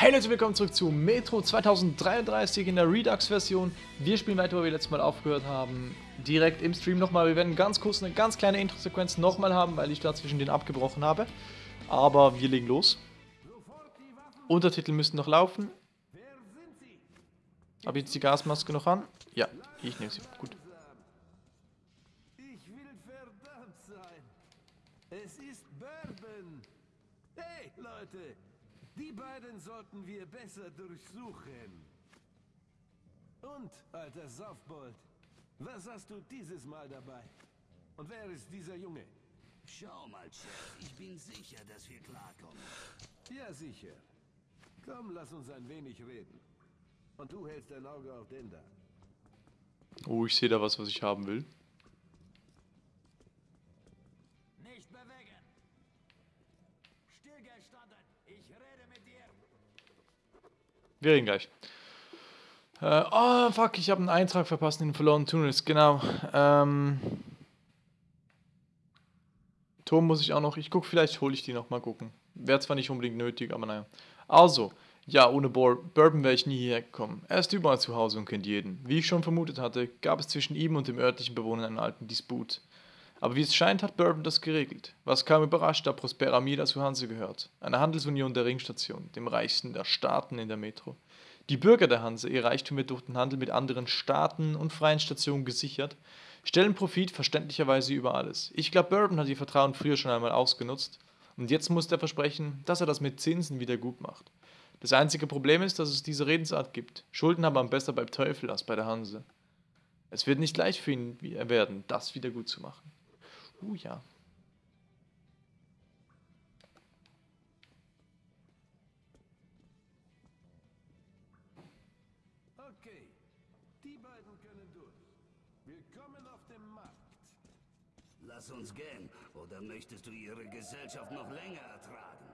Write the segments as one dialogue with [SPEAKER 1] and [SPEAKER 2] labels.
[SPEAKER 1] Hey Leute, willkommen zurück zu Metro 2033 in der Redux-Version. Wir spielen weiter, wo wir letztes Mal aufgehört haben. Direkt im Stream nochmal. Wir werden ganz kurz eine ganz kleine Intro-Sequenz nochmal haben, weil ich da zwischen den abgebrochen habe. Aber wir legen los. Untertitel müssen noch laufen. Habe ich jetzt die Gasmaske noch an? Ja, ich nehme sie. Gut.
[SPEAKER 2] Ich will verdammt sein. Es ist Bourbon. Hey, Leute. Die beiden sollten wir besser durchsuchen. Und, alter Saufbold, was hast du dieses Mal dabei? Und wer ist dieser Junge?
[SPEAKER 3] Schau mal, Chef, ich bin sicher, dass wir klarkommen.
[SPEAKER 2] Ja, sicher. Komm, lass uns ein wenig reden. Und du hältst dein Auge auf den da.
[SPEAKER 1] Oh, ich sehe da was, was ich haben will. Wir reden gleich. Äh, oh, fuck, ich habe einen Eintrag verpasst in den verlorenen Tunnels. Genau. Ähm, Turm muss ich auch noch. Ich gucke, vielleicht hole ich die noch mal gucken. Wäre zwar nicht unbedingt nötig, aber naja. Also, ja, ohne Bor Bourbon wäre ich nie hierher gekommen. Er ist überall zu Hause und kennt jeden. Wie ich schon vermutet hatte, gab es zwischen ihm und dem örtlichen Bewohner einen alten Disput. Aber wie es scheint, hat Bourbon das geregelt. Was kaum überrascht, da Prospera Mida zu Hanse gehört. Eine Handelsunion der Ringstation, dem reichsten der Staaten in der Metro. Die Bürger der Hanse, ihr Reichtum wird durch den Handel mit anderen Staaten und freien Stationen gesichert, stellen Profit verständlicherweise über alles. Ich glaube, Bourbon hat ihr Vertrauen früher schon einmal ausgenutzt und jetzt muss er versprechen, dass er das mit Zinsen wieder gut macht. Das einzige Problem ist, dass es diese Redensart gibt. Schulden haben man besser beim Teufel als bei der Hanse. Es wird nicht leicht für ihn werden, das wieder gut zu machen. Uh ja.
[SPEAKER 2] Okay, die beiden können durch. Willkommen auf dem Markt.
[SPEAKER 3] Lass uns gehen, oder möchtest du ihre Gesellschaft noch länger ertragen?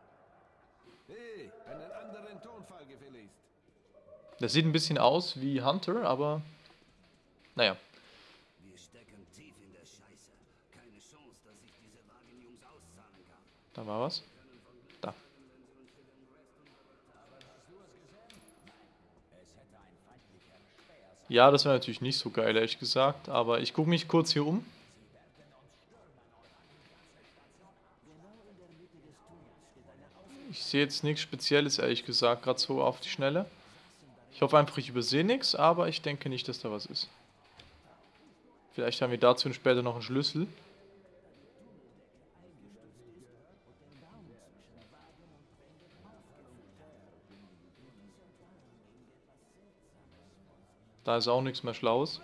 [SPEAKER 2] Hey, einen anderen Tonfall gefälligst.
[SPEAKER 1] Das sieht ein bisschen aus wie Hunter, aber naja. Da war was. Da. Ja, das wäre natürlich nicht so geil, ehrlich gesagt. Aber ich gucke mich kurz hier um. Ich sehe jetzt nichts Spezielles, ehrlich gesagt, gerade so auf die Schnelle. Ich hoffe einfach, ich übersehe nichts, aber ich denke nicht, dass da was ist. Vielleicht haben wir dazu später noch einen Schlüssel. Da ist auch nichts mehr Schlaues.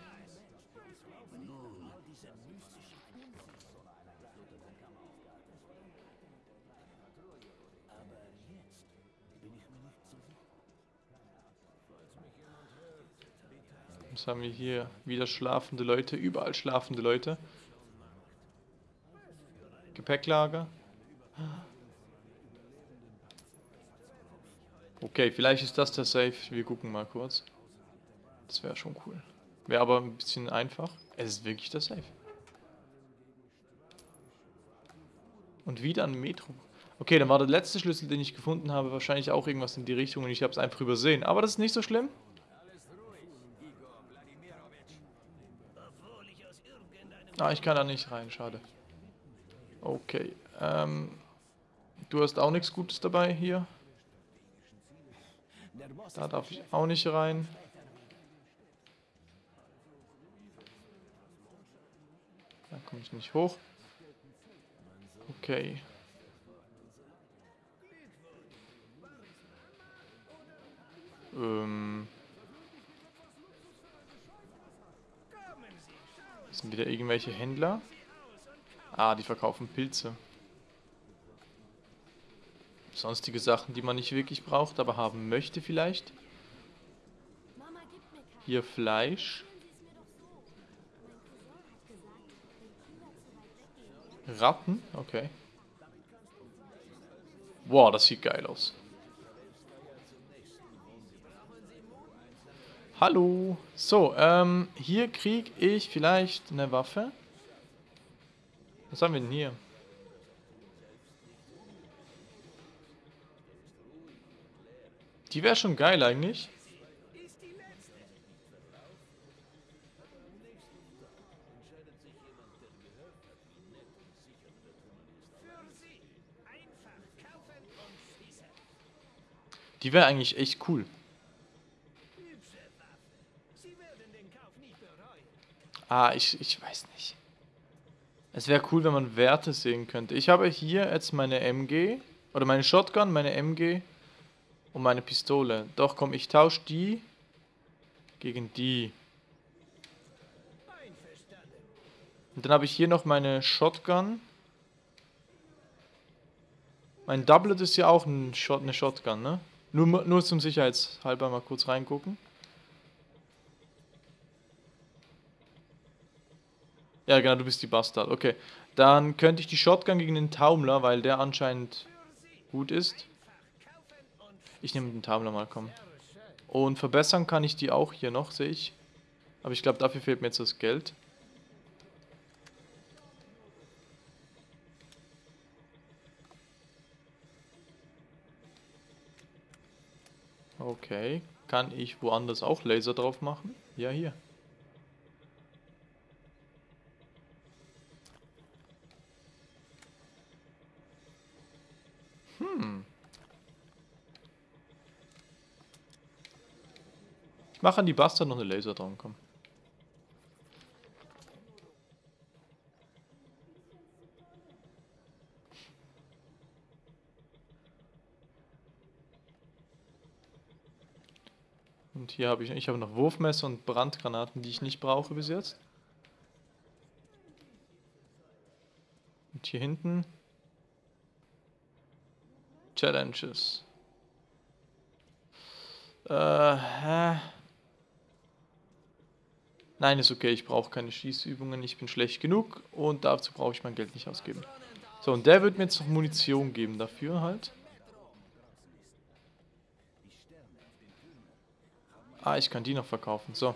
[SPEAKER 1] Was haben wir hier? Wieder schlafende Leute, überall schlafende Leute. Gepäcklager. Okay, vielleicht ist das der Safe. Wir gucken mal kurz. Das wäre schon cool. Wäre aber ein bisschen einfach. Es ist wirklich der Safe. Und wieder ein Metro. Okay, dann war der letzte Schlüssel, den ich gefunden habe, wahrscheinlich auch irgendwas in die Richtung und ich habe es einfach übersehen. Aber das ist nicht so schlimm. Ah, ich kann da nicht rein, schade. Okay, ähm... Du hast auch nichts Gutes dabei hier. Da darf ich auch nicht rein. Da komme ich nicht hoch. Okay. Ähm... Das sind wieder irgendwelche Händler. Ah, die verkaufen Pilze. Sonstige Sachen, die man nicht wirklich braucht, aber haben möchte vielleicht. Hier Fleisch. Ratten, okay. Wow, das sieht geil aus. Hallo. So, ähm, hier krieg ich vielleicht eine Waffe. Was haben wir denn hier? Die wäre schon geil eigentlich. Die wäre eigentlich echt cool. Ah, ich, ich weiß nicht. Es wäre cool, wenn man Werte sehen könnte. Ich habe hier jetzt meine MG, oder meine Shotgun, meine MG und meine Pistole. Doch, komm, ich tausche die gegen die. Und dann habe ich hier noch meine Shotgun. Mein Doublet ist ja auch ein Shot, eine Shotgun, ne? Nur, nur zum Sicherheitshalber mal kurz reingucken. Ja, genau, du bist die Bastard. Okay. Dann könnte ich die Shotgun gegen den Taumler, weil der anscheinend gut ist. Ich nehme den Taumler mal, komm. Und verbessern kann ich die auch hier noch, sehe ich. Aber ich glaube, dafür fehlt mir jetzt das Geld. Okay. Kann ich woanders auch Laser drauf machen? Ja, hier. Hm. Ich mache an die Bastard noch eine Laser dran, komm. Hier habe ich, ich habe noch Wurfmesser und Brandgranaten, die ich nicht brauche bis jetzt. Und hier hinten Challenges. Äh, hä? Nein, ist okay, ich brauche keine Schießübungen, ich bin schlecht genug und dazu brauche ich mein Geld nicht ausgeben. So, und der wird mir jetzt noch Munition geben dafür halt. Ah, ich kann die noch verkaufen. So.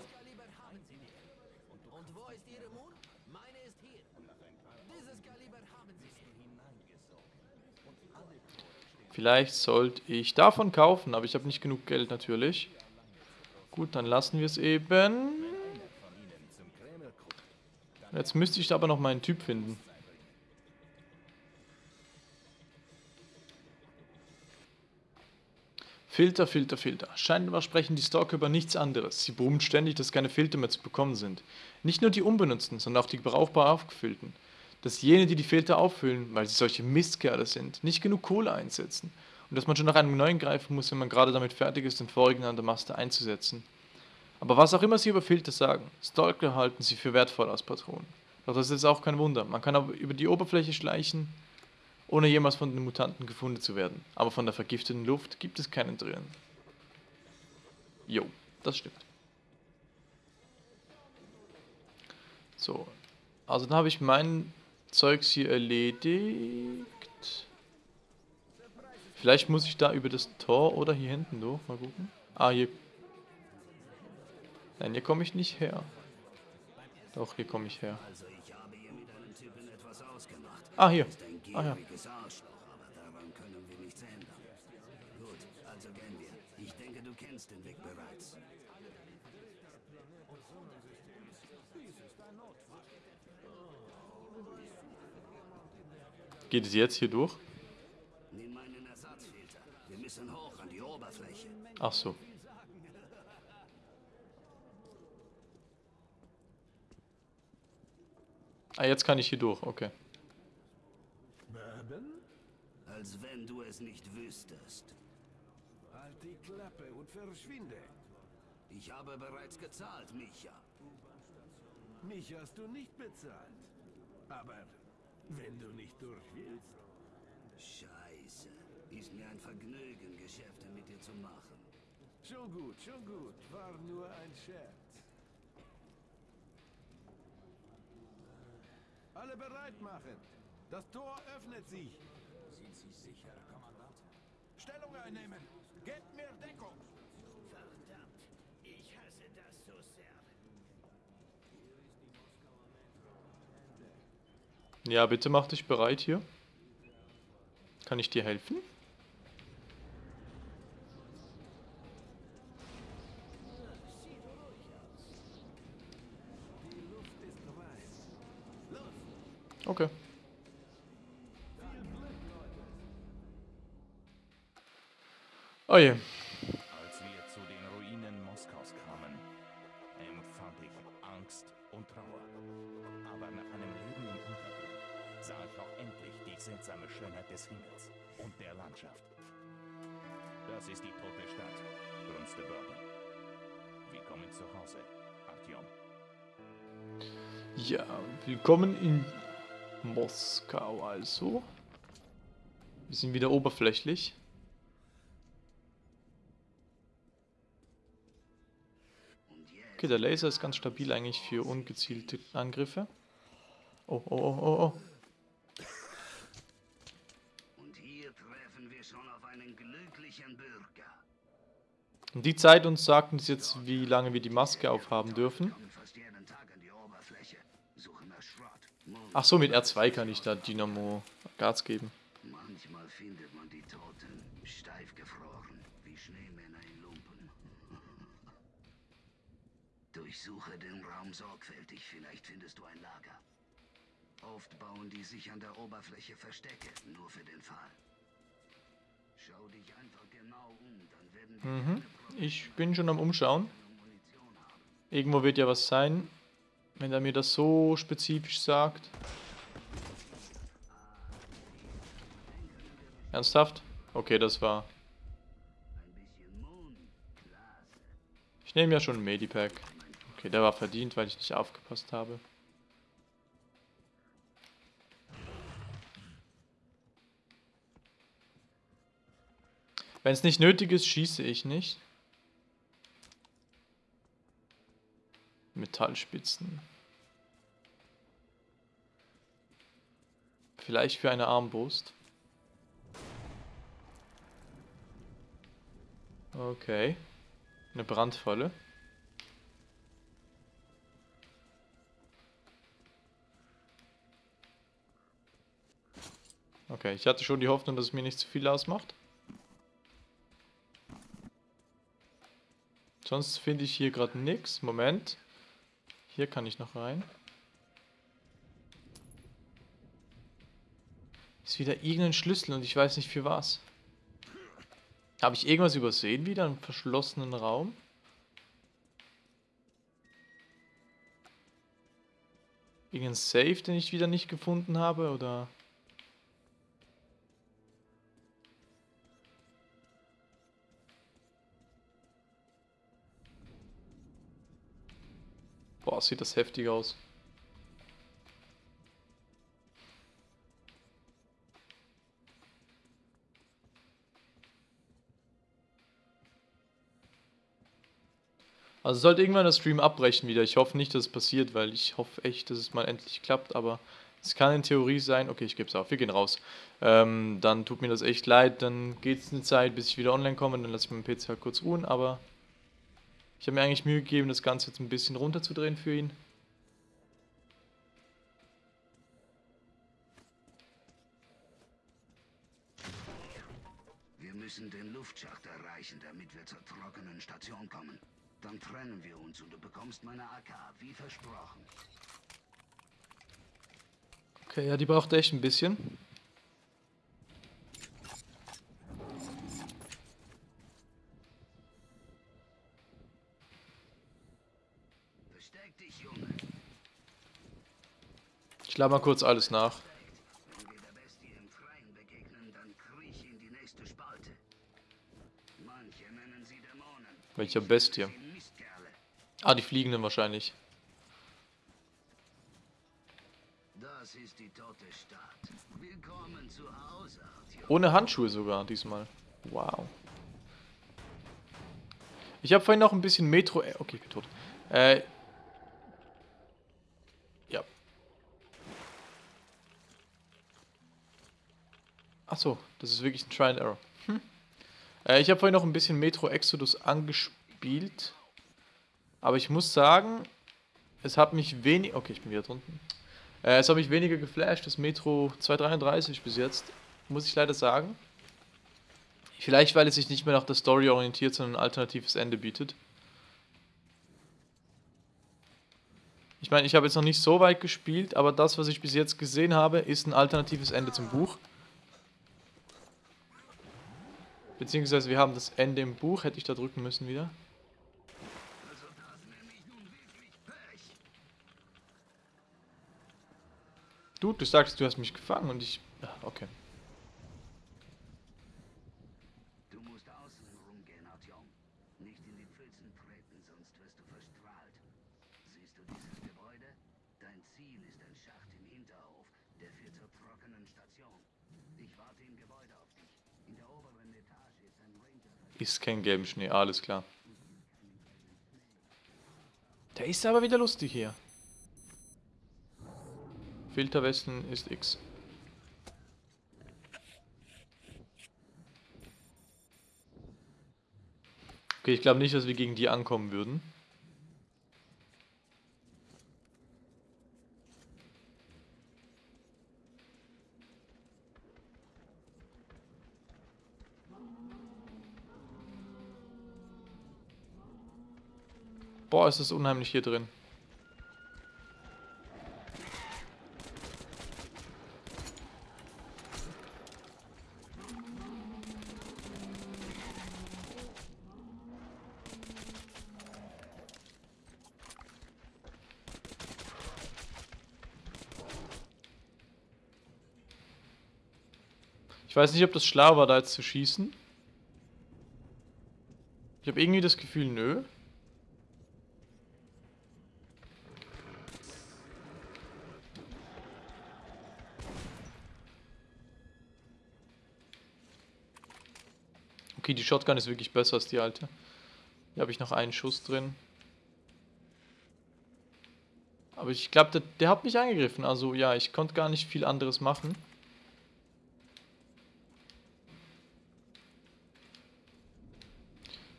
[SPEAKER 1] Vielleicht sollte ich davon kaufen, aber ich habe nicht genug Geld natürlich. Gut, dann lassen wir es eben. Jetzt müsste ich aber noch meinen Typ finden. Filter, Filter, Filter. Scheinbar sprechen die Stalker über nichts anderes. Sie brummen ständig, dass keine Filter mehr zu bekommen sind. Nicht nur die unbenutzten, sondern auch die brauchbar aufgefüllten. Dass jene, die die Filter auffüllen, weil sie solche Mistkerle sind, nicht genug Kohle einsetzen. Und dass man schon nach einem neuen greifen muss, wenn man gerade damit fertig ist, den vorigen an der Maste einzusetzen. Aber was auch immer sie über Filter sagen, Stalker halten sie für wertvoll als Patronen. Doch das ist auch kein Wunder. Man kann aber über die Oberfläche schleichen ohne jemals von den Mutanten gefunden zu werden. Aber von der vergifteten Luft gibt es keinen drin. Jo, das stimmt. So, also dann habe ich mein Zeugs hier erledigt. Vielleicht muss ich da über das Tor oder hier hinten durch. Mal gucken. Ah, hier. Nein, hier komme ich nicht her. Doch, hier komme ich her. Ah, hier. Ah ja. Arschloch, aber daran können wir nichts ändern. Gut, also gehen wir. Ich denke, du kennst den Weg bereits. Geht es jetzt hier durch? Nimm meinen Ersatzfilter. Wir müssen hoch an die Oberfläche. Ach so. Ah, jetzt kann ich hier durch, okay.
[SPEAKER 3] Als wenn du es nicht wüsstest.
[SPEAKER 2] Halt die Klappe und verschwinde.
[SPEAKER 3] Ich habe bereits gezahlt, Micha.
[SPEAKER 2] Mich hast du nicht bezahlt. Aber wenn du nicht durch willst...
[SPEAKER 3] Scheiße. Ist mir ein Vergnügen, Geschäfte mit dir zu machen.
[SPEAKER 2] Schon gut, schon gut. War nur ein Scherz. Alle bereit machen. Das Tor öffnet sich. Sicher, Kommandant. Stellung einnehmen! Gebt mir Deckung!
[SPEAKER 3] Verdammt! Ich hasse das so sehr.
[SPEAKER 1] Ja, bitte mach dich bereit hier. Kann ich dir helfen? Okay. Oh je.
[SPEAKER 4] Als wir zu den Ruinen Moskaus kamen, empfand ich Angst und Trauer. Aber nach einem Leben im Untergrund sah ich auch endlich die seltsame Schönheit des Himmels und der Landschaft. Das ist die tote Stadt, grunzte Bourbon. Willkommen zu Hause, Artyom.
[SPEAKER 1] Ja, willkommen in Moskau also. Wir sind wieder oberflächlich. Okay, der Laser ist ganz stabil eigentlich für ungezielte Angriffe. Oh, oh, oh, oh, oh.
[SPEAKER 3] Und hier treffen wir schon auf einen glücklichen Bürger.
[SPEAKER 1] Und die Zeit uns sagt uns jetzt, wie lange wir die Maske aufhaben dürfen. Ach so, mit R2 kann ich da Dynamo Gas geben.
[SPEAKER 3] Manchmal findet man die Toten steif gefroren, wie Schneemänner in Lumpen. Durchsuche den Raum sorgfältig, vielleicht findest du ein Lager. Oft bauen die sich an der Oberfläche Verstecke, nur für den Fall. Schau dich einfach genau um, dann werden wir
[SPEAKER 1] Mhm. Ich bin schon am Umschauen. Irgendwo wird ja was sein, wenn er mir das so spezifisch sagt. Ernsthaft? Okay, das war. Ich nehme ja schon ein Medipack. Okay, der war verdient, weil ich nicht aufgepasst habe. Wenn es nicht nötig ist, schieße ich nicht. Metallspitzen. Vielleicht für eine Armbrust. Okay. Eine Brandfalle. Okay, ich hatte schon die Hoffnung, dass es mir nicht zu viel ausmacht. Sonst finde ich hier gerade nichts. Moment. Hier kann ich noch rein. Ist wieder irgendein Schlüssel und ich weiß nicht für was. Habe ich irgendwas übersehen wieder? Einen verschlossenen Raum? Irgendein Safe, den ich wieder nicht gefunden habe? Oder... Boah, sieht das heftig aus. Also sollte irgendwann der Stream abbrechen wieder. Ich hoffe nicht, dass es passiert, weil ich hoffe echt, dass es mal endlich klappt. Aber es kann in Theorie sein. Okay, ich gebe es auf. Wir gehen raus. Ähm, dann tut mir das echt leid. Dann geht es eine Zeit, bis ich wieder online komme. Dann lasse ich meinen PC halt kurz ruhen. Aber ich habe mir eigentlich Mühe gegeben, das Ganze jetzt ein bisschen runterzudrehen für ihn.
[SPEAKER 3] Wir müssen den Luftschacht erreichen, damit wir zur trockenen Station kommen. Dann trennen wir uns und du bekommst meine AK, wie versprochen.
[SPEAKER 1] Okay, ja, die braucht echt ein bisschen. Ich lade mal kurz alles nach. Welcher Bestie? Ah, die Fliegenden wahrscheinlich.
[SPEAKER 3] Das ist die tote Stadt. Willkommen zu Hause, Artyom.
[SPEAKER 1] Ohne Handschuhe sogar diesmal. Wow. Ich habe vorhin noch ein bisschen Metro... äh, Okay, ich bin tot. Äh... Ja. Achso, das ist wirklich ein Try and Error. Hm. Äh, ich habe vorhin noch ein bisschen Metro Exodus angespielt. Aber ich muss sagen, es hat mich wenig... Okay, ich bin wieder drunten. Äh, es hat mich weniger geflasht, das Metro 233 bis jetzt. Muss ich leider sagen. Vielleicht, weil es sich nicht mehr nach der Story orientiert, sondern ein alternatives Ende bietet. Ich meine, ich habe jetzt noch nicht so weit gespielt, aber das, was ich bis jetzt gesehen habe, ist ein alternatives Ende zum Buch. Beziehungsweise wir haben das Ende im Buch, hätte ich da drücken müssen wieder. Du, du sagst, du hast mich gefangen und ich... Okay.
[SPEAKER 3] Du musst außen rumgehen, Artyom. Nicht in die Pfützen treten, sonst wirst du verstrahlt. Siehst du dieses Gebäude? Dein Ziel ist ein Schacht im Hinterhof, der führt zur trockenen Station. Ich warte im Gebäude auf dich. In der oberen Etage ist ein Ranger.
[SPEAKER 1] Ist kein gelben Schnee, alles klar. Der ist aber wieder lustig hier. Filterwesten ist X. Okay, ich glaube nicht, dass wir gegen die ankommen würden. Boah, ist das unheimlich hier drin. Ich weiß nicht, ob das schlau war, da jetzt zu schießen. Ich habe irgendwie das Gefühl, nö. Okay, die Shotgun ist wirklich besser als die alte. Hier habe ich noch einen Schuss drin. Aber ich glaube, der, der hat mich angegriffen. Also ja, ich konnte gar nicht viel anderes machen.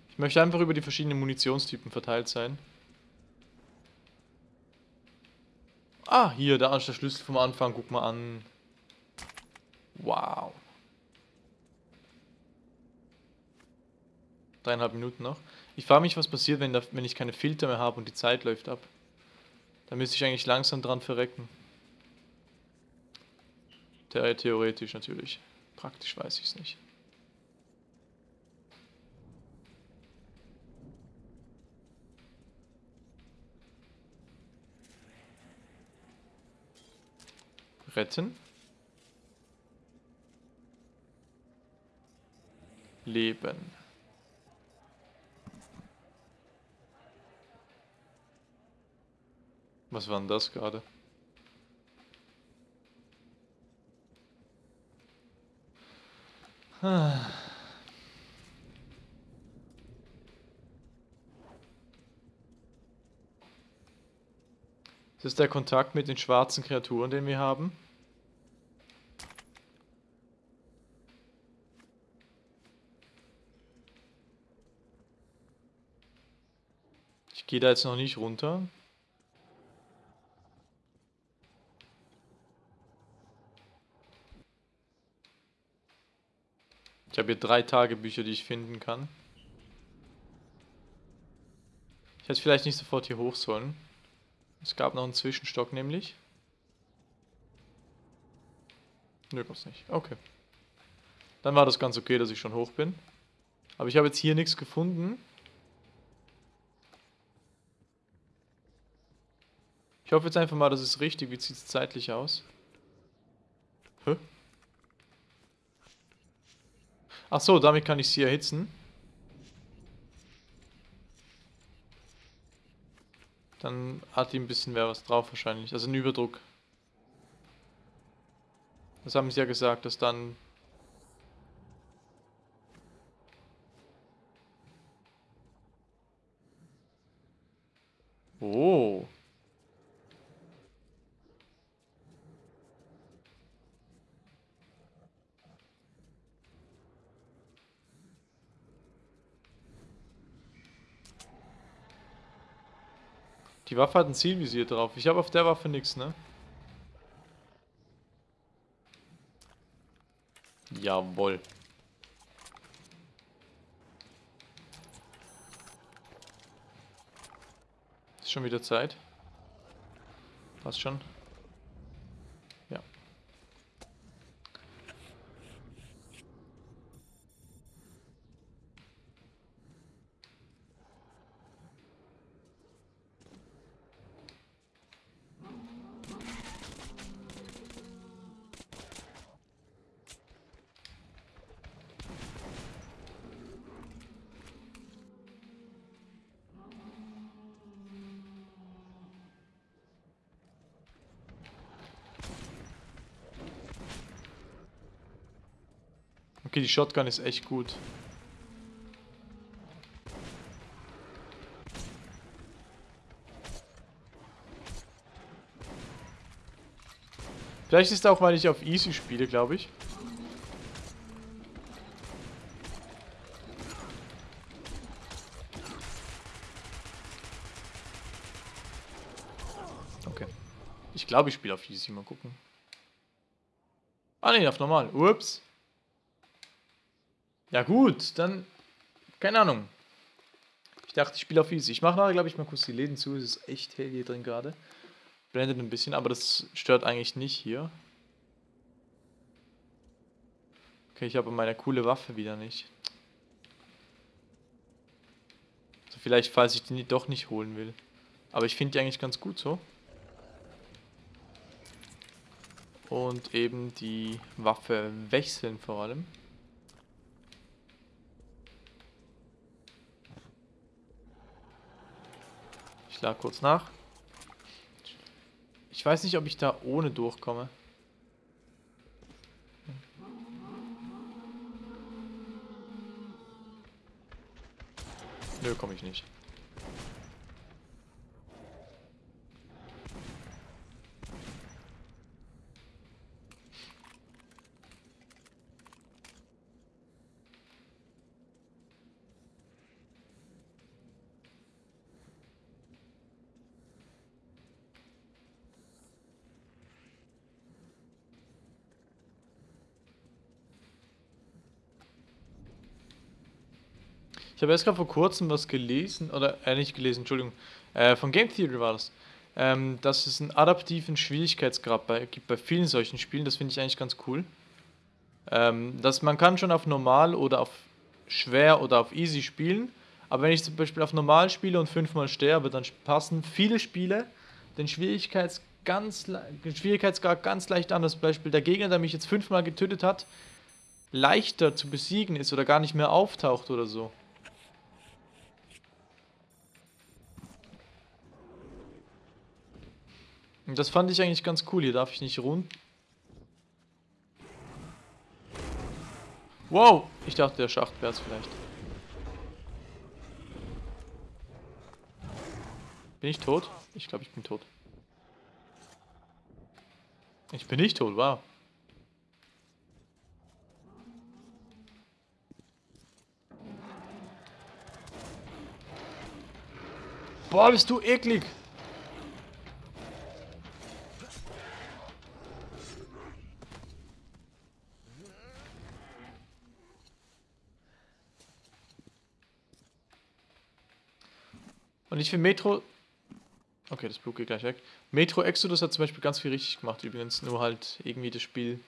[SPEAKER 1] Ich möchte einfach über die verschiedenen Munitionstypen verteilt sein. Ah, hier, da ist der Schlüssel vom Anfang. Guck mal an. Wow. Dreieinhalb Minuten noch. Ich frage mich, was passiert, wenn, da, wenn ich keine Filter mehr habe und die Zeit läuft ab. Da müsste ich eigentlich langsam dran verrecken. Theoretisch natürlich. Praktisch weiß ich es nicht. Retten. Leben. Was war denn das gerade? Ah. Das ist der Kontakt mit den schwarzen Kreaturen, den wir haben. Ich gehe da jetzt noch nicht runter. Ich habe hier drei Tagebücher, die ich finden kann. Ich hätte vielleicht nicht sofort hier hoch sollen. Es gab noch einen Zwischenstock nämlich. Nö, gab's nicht. Okay. Dann war das ganz okay, dass ich schon hoch bin. Aber ich habe jetzt hier nichts gefunden. Ich hoffe jetzt einfach mal, das ist richtig. Wie sieht es zeitlich aus? Hä? Ach so, damit kann ich sie erhitzen. Dann hat die ein bisschen mehr was drauf wahrscheinlich. Also ein Überdruck. Das haben sie ja gesagt, dass dann... Oh. Die Waffe hat ein Zielvisier drauf. Ich habe auf der Waffe nichts, ne? Jawohl. Ist schon wieder Zeit. Passt schon. Ja. Okay, die Shotgun ist echt gut. Vielleicht ist auch, weil ich auf Easy spiele, glaube ich. Okay. Ich glaube, ich spiele auf Easy. Mal gucken. Ah, ne, auf normal. Ups. Ja gut, dann... Keine Ahnung. Ich dachte, ich spiele auf Easy. Ich mache nachher, glaube ich, mal kurz die Läden zu. Es ist echt hell hier drin gerade. Blendet ein bisschen, aber das stört eigentlich nicht hier. Okay, ich habe meine coole Waffe wieder nicht. Also vielleicht, falls ich die doch nicht holen will. Aber ich finde die eigentlich ganz gut so. Und eben die Waffe wechseln vor allem. Ich lade kurz nach. Ich weiß nicht, ob ich da ohne durchkomme. Nö, komme ich nicht. Habe erst gerade vor kurzem was gelesen, oder äh, nicht gelesen, Entschuldigung, äh, von Game Theory war das, ähm, dass es einen adaptiven Schwierigkeitsgrad bei, gibt bei vielen solchen Spielen. Das finde ich eigentlich ganz cool. Ähm, dass man kann schon auf normal oder auf schwer oder auf easy spielen, aber wenn ich zum Beispiel auf normal spiele und fünfmal sterbe, dann passen viele Spiele den Schwierigkeits ganz, den Schwierigkeitsgrad ganz leicht an. Das Beispiel der Gegner, der mich jetzt fünfmal getötet hat, leichter zu besiegen ist oder gar nicht mehr auftaucht oder so. Das fand ich eigentlich ganz cool. Hier darf ich nicht rund. Wow! Ich dachte, der Schacht wäre es vielleicht. Bin ich tot? Ich glaube, ich bin tot. Ich bin nicht tot, wow. Boah, bist du eklig! Und ich finde Metro... Okay, das Blut geht gleich weg. Metro Exodus hat zum Beispiel ganz viel richtig gemacht übrigens. Nur halt irgendwie das Spiel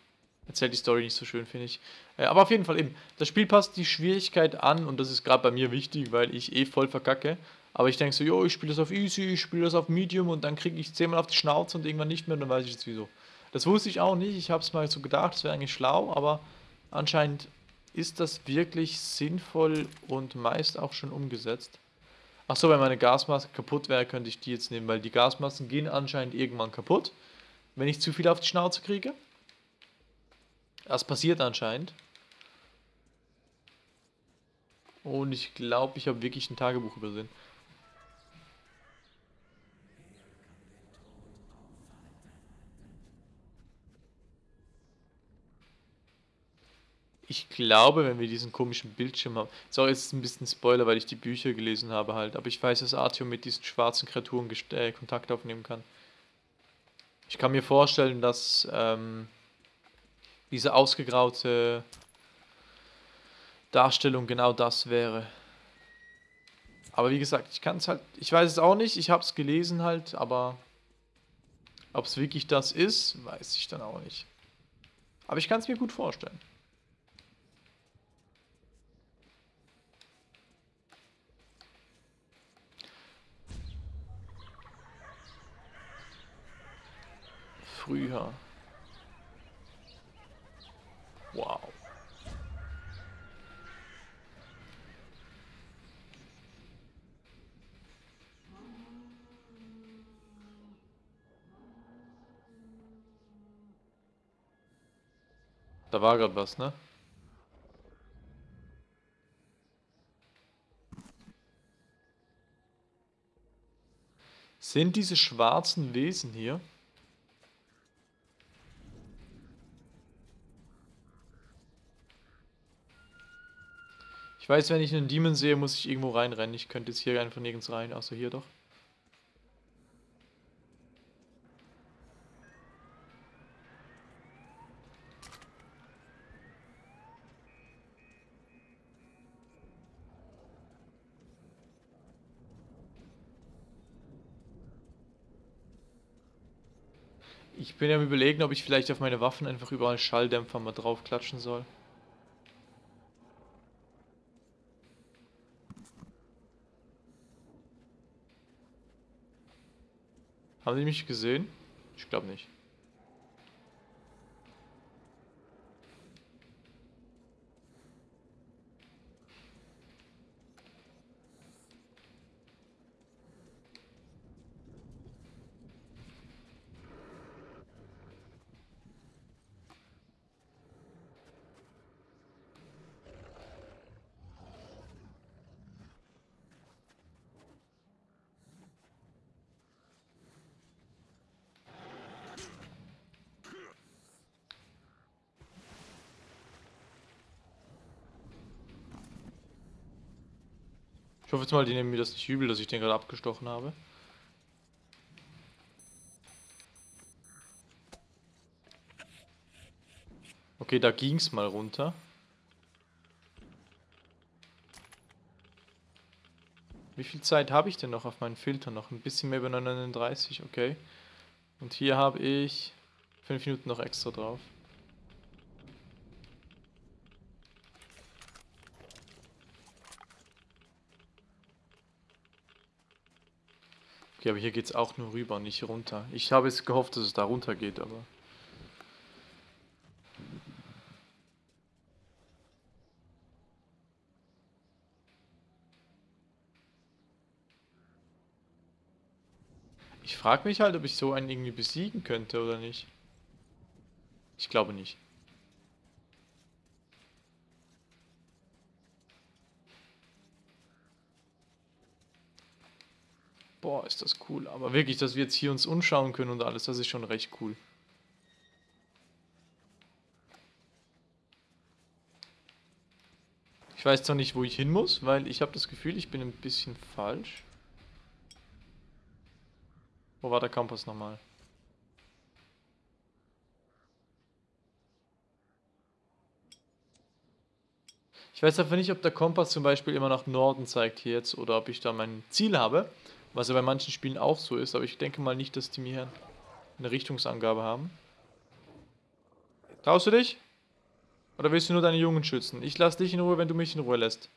[SPEAKER 1] erzählt die Story nicht so schön, finde ich. Äh, aber auf jeden Fall eben, das Spiel passt die Schwierigkeit an und das ist gerade bei mir wichtig, weil ich eh voll verkacke. Aber ich denke so, jo, ich spiele das auf Easy, ich spiele das auf Medium und dann kriege ich zehnmal auf die Schnauze und irgendwann nicht mehr und dann weiß ich jetzt wieso. Das wusste ich auch nicht, ich habe es mal so gedacht, das wäre eigentlich schlau, aber anscheinend ist das wirklich sinnvoll und meist auch schon umgesetzt. Achso, wenn meine Gasmaske kaputt wäre, könnte ich die jetzt nehmen, weil die Gasmasken gehen anscheinend irgendwann kaputt, wenn ich zu viel auf die Schnauze kriege. Das passiert anscheinend. Und ich glaube, ich habe wirklich ein Tagebuch übersehen. Ich glaube, wenn wir diesen komischen Bildschirm haben. Sorry, jetzt ist ein bisschen Spoiler, weil ich die Bücher gelesen habe halt. Aber ich weiß, dass Artyom mit diesen schwarzen Kreaturen äh, Kontakt aufnehmen kann. Ich kann mir vorstellen, dass ähm, diese ausgegraute Darstellung genau das wäre. Aber wie gesagt, ich kann es halt, ich weiß es auch nicht, ich habe es gelesen halt, aber Ob es wirklich das ist, weiß ich dann auch nicht. Aber ich kann es mir gut vorstellen. Früher. Wow. Da war gerade was, ne? Sind diese schwarzen Wesen hier? Ich weiß, wenn ich einen Demon sehe, muss ich irgendwo reinrennen. Ich könnte jetzt hier einfach nirgends rein, außer hier doch. Ich bin ja am überlegen, ob ich vielleicht auf meine Waffen einfach überall Schalldämpfer mal drauf klatschen soll. Haben die mich gesehen? Ich glaube nicht. Ich hoffe jetzt mal, die nehmen mir das nicht übel, dass ich den gerade abgestochen habe. Okay, da ging's mal runter. Wie viel Zeit habe ich denn noch auf meinen Filter? Noch ein bisschen mehr über 39, okay. Und hier habe ich 5 Minuten noch extra drauf. Okay, aber hier geht es auch nur rüber, nicht runter. Ich habe jetzt gehofft, dass es da runter geht, aber... Ich frage mich halt, ob ich so einen irgendwie besiegen könnte oder nicht. Ich glaube nicht. Boah, ist das cool. Aber wirklich, dass wir jetzt hier uns umschauen können und alles, das ist schon recht cool. Ich weiß zwar nicht, wo ich hin muss, weil ich habe das Gefühl, ich bin ein bisschen falsch. Wo war der Kompass nochmal? Ich weiß einfach nicht, ob der Kompass zum Beispiel immer nach Norden zeigt hier jetzt oder ob ich da mein Ziel habe. Was ja bei manchen Spielen auch so ist, aber ich denke mal nicht, dass die mir eine Richtungsangabe haben. Traust du dich? Oder willst du nur deine Jungen schützen? Ich lass dich in Ruhe, wenn du mich in Ruhe lässt.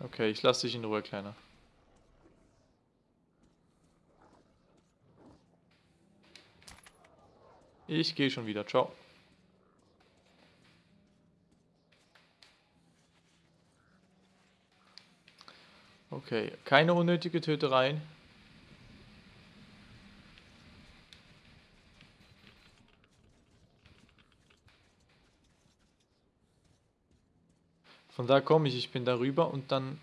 [SPEAKER 1] Okay, ich lass dich in Ruhe, Kleiner. Ich gehe schon wieder. Ciao. Okay, keine unnötige Tötereien. Von da komme ich, ich bin darüber und dann...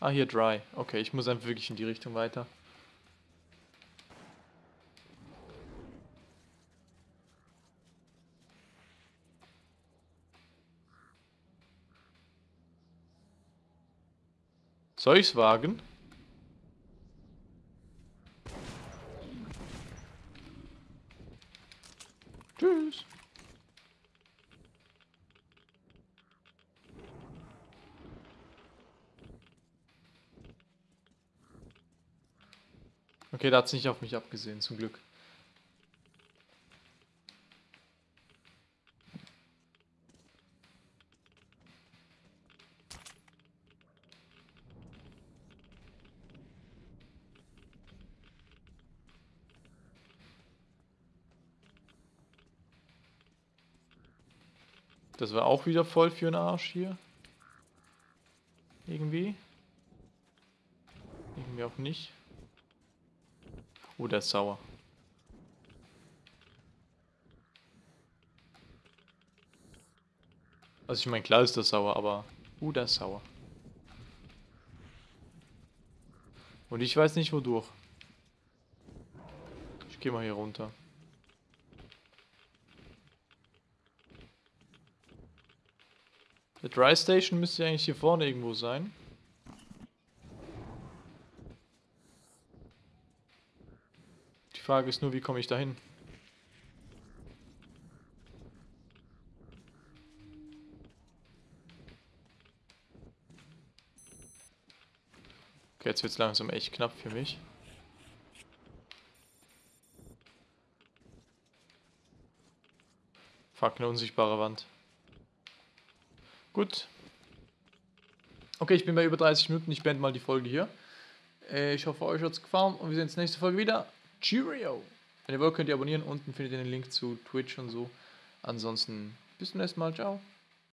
[SPEAKER 1] Ah, hier dry. Okay, ich muss einfach wirklich in die Richtung weiter. Soll ich's wagen? Tschüss. Okay, da hat's nicht auf mich abgesehen, zum Glück. Das war auch wieder voll für den Arsch hier. Irgendwie. Irgendwie auch nicht. Oh, der ist sauer. Also ich meine, klar ist das sauer, aber... Uh, der ist sauer. Und ich weiß nicht wodurch. Ich gehe mal hier runter. Der Dry Station müsste eigentlich hier vorne irgendwo sein. Die Frage ist nur, wie komme ich da hin? Okay, jetzt wird es langsam echt knapp für mich. Fuck, eine unsichtbare Wand. Gut. Okay, ich bin bei über 30 Minuten. Ich beende mal die Folge hier. Äh, ich hoffe, euch hat es gefallen und wir sehen uns nächste Folge wieder. Cheerio! Wenn ihr wollt, könnt ihr abonnieren. Unten findet ihr den Link zu Twitch und so. Ansonsten bis zum nächsten Mal. Ciao.